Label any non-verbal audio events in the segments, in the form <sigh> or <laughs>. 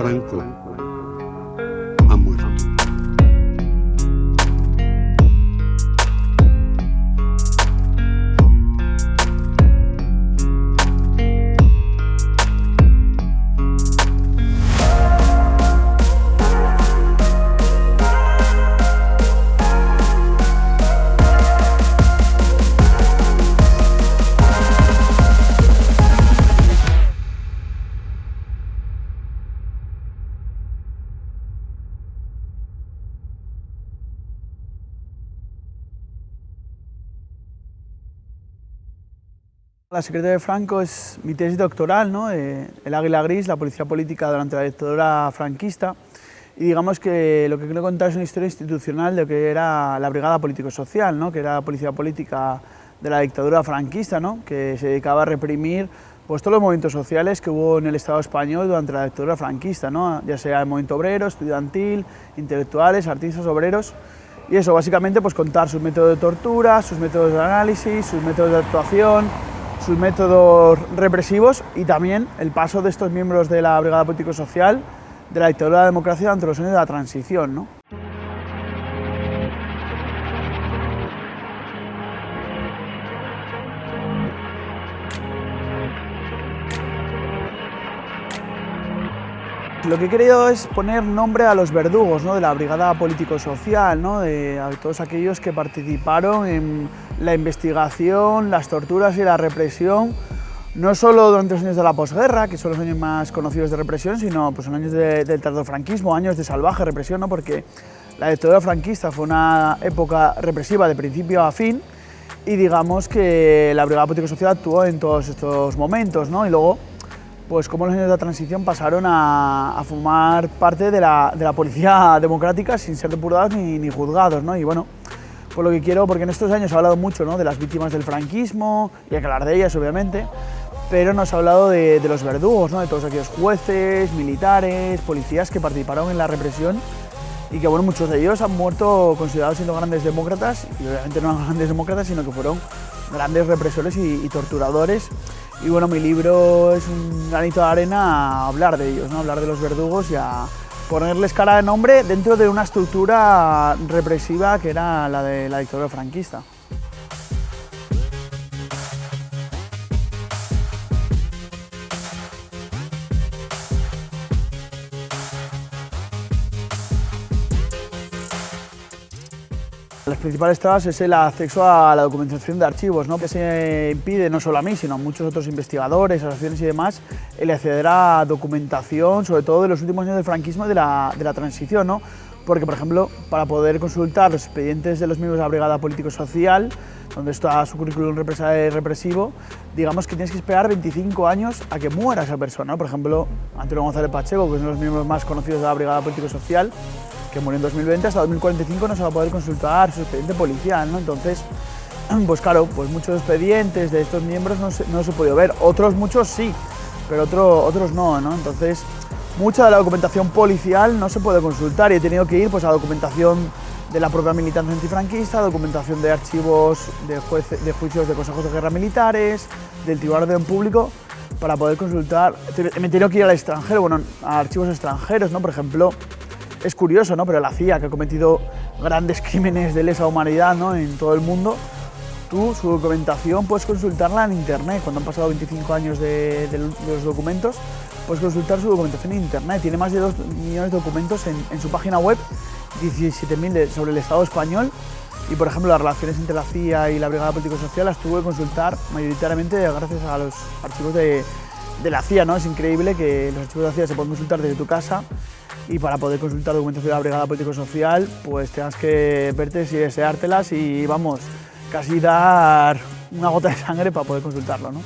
Franco La secretaria de Franco es mi tesis doctoral, ¿no? Eh, el Águila Gris, la policía política durante la dictadura franquista. Y digamos que lo que quiero contar es una historia institucional de lo que era la Brigada Político-Social, ¿no? que era la policía política de la dictadura franquista, ¿no? que se dedicaba a reprimir pues, todos los movimientos sociales que hubo en el Estado español durante la dictadura franquista, ¿no? ya sea el movimiento obrero, estudiantil, intelectuales, artistas, obreros. Y eso, básicamente, pues contar sus métodos de tortura, sus métodos de análisis, sus métodos de actuación, sus métodos represivos y también el paso de estos miembros de la Brigada Político-Social de la dictadura de la democracia durante los años de la transición. ¿no? Lo que he querido es poner nombre a los verdugos ¿no? de la Brigada Político-Social, ¿no? de a todos aquellos que participaron en la investigación, las torturas y la represión, no solo durante los años de la posguerra, que son los años más conocidos de represión, sino pues, en años de, del tardofranquismo, años de salvaje represión, ¿no? porque la dictadura franquista fue una época represiva de principio a fin y digamos que la Brigada Político-Social actuó en todos estos momentos, ¿no? y luego pues como los años de la transición pasaron a, formar parte de la, de la, policía <laughs> democrática sin ser depurados ni, ni, juzgados, ¿no? Y bueno, pues lo que quiero, porque en estos años se ha hablado mucho ¿no? de las víctimas del franquismo, y hay que hablar de ellas obviamente, pero nos ha hablado de, los verdugos, ¿no? de todos aquellos jueces, militares, policías que participaron en la represión y que bueno, muchos de ellos han muerto considerados siendo grandes demócratas, y obviamente no eran <laughs> grandes demócratas, sino que fueron grandes represores y, y torturadores y bueno, mi libro es un granito de arena a hablar de ellos, ¿no? hablar de los verdugos y a ponerles cara de nombre dentro de una estructura represiva que era la de la dictadura franquista. Principales trabas es el acceso a la documentación de archivos, ¿no? que se impide no solo a mí, sino a muchos otros investigadores, asociaciones y demás, el acceder a documentación, sobre todo de los últimos años del franquismo y de la, de la transición, ¿no? porque, por ejemplo, para poder consultar los expedientes de los miembros de la Brigada Político-Social, donde está su currículum represivo, digamos que tienes que esperar 25 años a que muera esa persona. ¿no? Por ejemplo, Antonio González Pacheco, que es uno de los miembros más conocidos de la Brigada Político-Social, que murió en 2020, hasta 2045 no se va a poder consultar su expediente policial, ¿no? Entonces, <clears throat> pues claro, pues muchos expedientes de estos miembros no se, no se podido ver, otros muchos sí, pero otro, otros no, ¿no? Entonces, mucha de la documentación policial no se puede consultar y he tenido que ir pues, a documentación de la propia militancia antifranquista, documentación de archivos de, juicios de consejos de guerra militares, del Tribunal de Orden Público, para poder consultar. Me he tenido que ir al extranjero, bueno, a archivos extranjeros, ¿no? Por ejemplo, es curioso, ¿no? pero la CIA, que ha cometido grandes <laughs> crímenes de lesa humanidad ¿no? en todo el mundo, tú su documentación puedes consultarla en internet. Cuando han pasado 25 años de, los documentos, puedes consultar su documentación en internet. Tiene más de 2 millones de documentos en, en su página web, 17.000 sobre el Estado español. Y por ejemplo, las relaciones entre la CIA y la Brigada Político-Social las tuve que consultar mayoritariamente gracias a los archivos de, de la CIA. ¿no? Es increíble que los archivos de la CIA se pueden consultar desde tu casa y para poder consultar documentación de la Brigada Político-Social, pues tengas que verte y deseártelas y vamos, casi dar una gota de sangre para poder consultarlo. ¿no?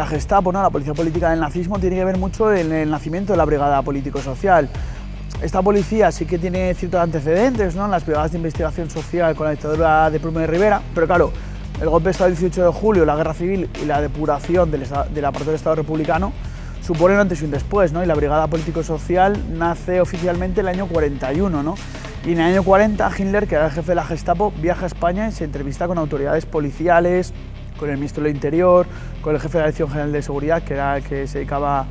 La Gestapo, ¿no? la policía política del nazismo, tiene que ver mucho en el nacimiento de la brigada político-social. Esta policía sí que tiene ciertos antecedentes ¿no? en las brigadas de investigación social con la dictadura de Primo de Rivera, pero claro, el golpe de Estado del 18 de julio, la guerra civil y la depuración del, del aparato del Estado republicano suponen antes y un después, ¿no? y la Brigada Político-Social nace oficialmente en el año 41, ¿no? y en el año 40 Hitler, que era el jefe de la Gestapo, viaja a España y se entrevista con autoridades policiales, con el ministro del Interior, con el jefe de la Dirección General de Seguridad, que era el que se dedicaba,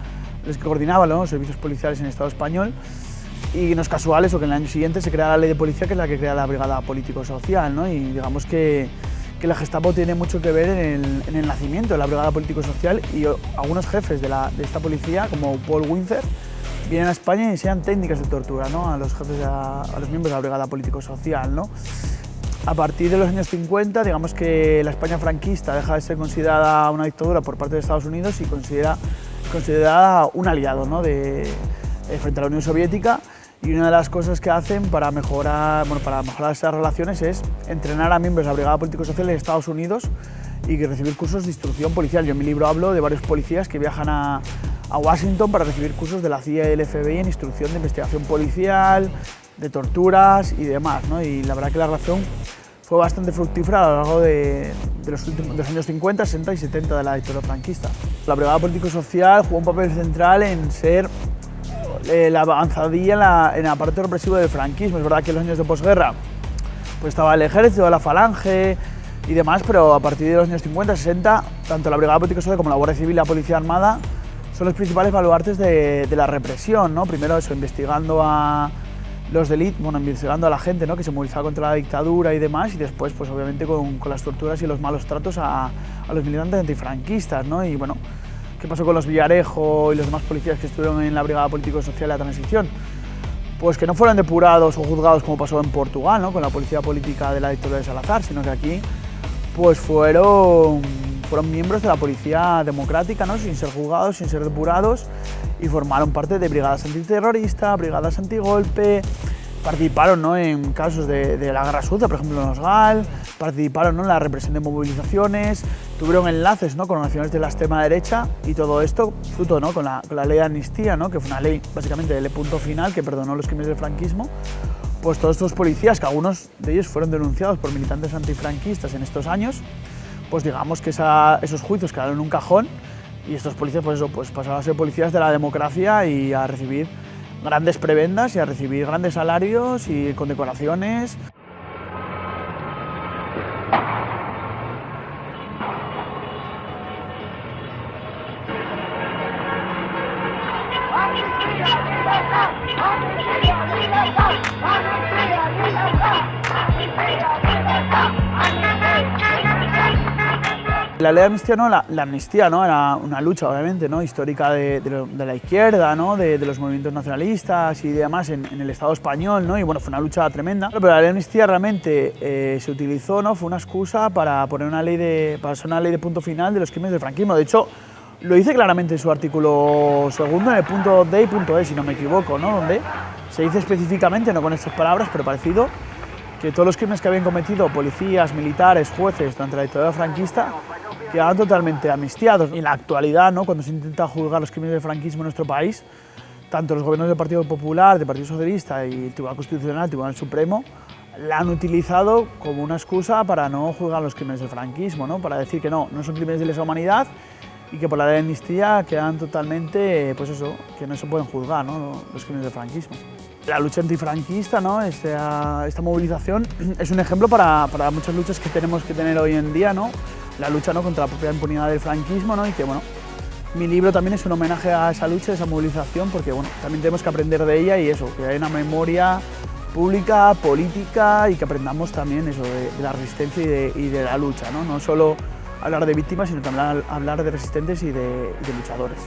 el que coordinaba los servicios policiales en el Estado español, y no es casual eso, que en el año siguiente se crea la ley de policía, que es la que crea la Brigada Político-Social, ¿no? y digamos que, que, la Gestapo tiene mucho que ver en el, en el nacimiento de la Brigada Político-Social y algunos jefes de, esta policía, como Paul Winzer, vienen a España y enseñan técnicas de tortura ¿no? a los jefes, a los miembros de la Brigada Político-Social. ¿no? A partir de los años 50, digamos que la España franquista deja de ser considerada una dictadura por parte de Estados Unidos y considera, considerada un aliado ¿no? de, de, frente a la Unión Soviética y una de las cosas que hacen para mejorar, bueno, para mejorar esas relaciones es entrenar a miembros de la Brigada Político-Social en Estados Unidos y recibir cursos de instrucción policial. Yo en mi libro hablo de varios policías que viajan a, a Washington para recibir cursos de la CIA y del FBI en instrucción de investigación policial, de torturas y demás. ¿no? Y la verdad que la relación fue bastante fructífera a lo largo de, los, últimos, de años 50, 60 y 70 de la dictadura franquista. La Brigada Político-Social jugó un papel central en ser eh, la avanzadilla en, la, en el aparato represivo del franquismo. Es verdad que en los años de posguerra pues estaba el ejército, la falange y demás, pero a partir de los años 50, 60, tanto la Brigada Política Social como la Guardia Civil y la Policía Armada son los principales baluartes de, de la represión, ¿no? Primero eso, investigando a los delitos, bueno, investigando a la gente ¿no? que se movilizaba contra la dictadura y demás, y después, pues obviamente con, con las torturas y los malos tratos a, a los militantes antifranquistas, ¿no? Y bueno, ¿Qué pasó con los Villarejo y los demás policías que estuvieron en la Brigada Político-Social de la Transición? Pues que no fueron depurados o juzgados como pasó en Portugal, ¿no? con la policía política de la dictadura de Salazar, sino que aquí pues fueron, fueron miembros de la policía democrática, ¿no? sin ser juzgados, sin ser depurados, y formaron parte de brigadas antiterroristas, brigadas antigolpe, participaron ¿no? en casos de, la guerra sucia, por ejemplo en Osgal, participaron ¿no? en la represión de movilizaciones, tuvieron enlaces ¿no? con naciones de la extrema derecha y todo esto fruto ¿no? con, la, ley de amnistía, ¿no? que fue una ley básicamente de punto final que perdonó los crímenes del franquismo, pues todos estos policías, que algunos de ellos fueron denunciados por militantes antifranquistas en estos años, pues digamos que esos juicios quedaron en un cajón y estos policías pues eso, pues pasaron a ser policías de la democracia y a recibir grandes prebendas y a recibir grandes salarios y condecoraciones. La ley de amnistía, no, la, amnistía ¿no? era una lucha, obviamente, ¿no? histórica de, la izquierda, ¿no? de, los movimientos nacionalistas y demás en, en, el Estado español, ¿no? y bueno, fue una lucha tremenda. Pero la ley de amnistía realmente eh, se utilizó, ¿no? fue una excusa para poner una ley de, para hacer una ley de punto final de los crímenes del franquismo. De hecho, lo dice claramente en su artículo segundo, en el punto D y punto E, si no me equivoco, ¿no? donde se dice específicamente, no con estas palabras, pero parecido, que todos los crímenes que habían cometido policías, militares, jueces durante la dictadura franquista quedaban totalmente amnistiados. En la actualidad, ¿no? cuando se intenta juzgar los crímenes del franquismo en nuestro país, tanto los gobiernos del Partido Popular, del Partido Socialista y el Tribunal Constitucional, el Tribunal Supremo, la han utilizado como una excusa para no juzgar los crímenes del franquismo, ¿no? para decir que no, no son crímenes de lesa humanidad y que por la ley de amnistía quedan totalmente, pues eso, que no se pueden juzgar ¿no? los crímenes del franquismo. La lucha antifranquista, ¿no? esta, esta movilización, <clears throat> es un ejemplo para, para muchas luchas que tenemos que tener hoy en día, ¿no? la lucha ¿no? contra la propia impunidad del franquismo ¿no? y que bueno, mi libro también es un homenaje a esa lucha, a esa movilización, porque bueno, también tenemos que aprender de ella y eso, que hay una memoria pública, política y que aprendamos también eso de, la resistencia y de, la lucha, ¿no? no solo hablar de víctimas, sino también hablar de resistentes y de luchadores.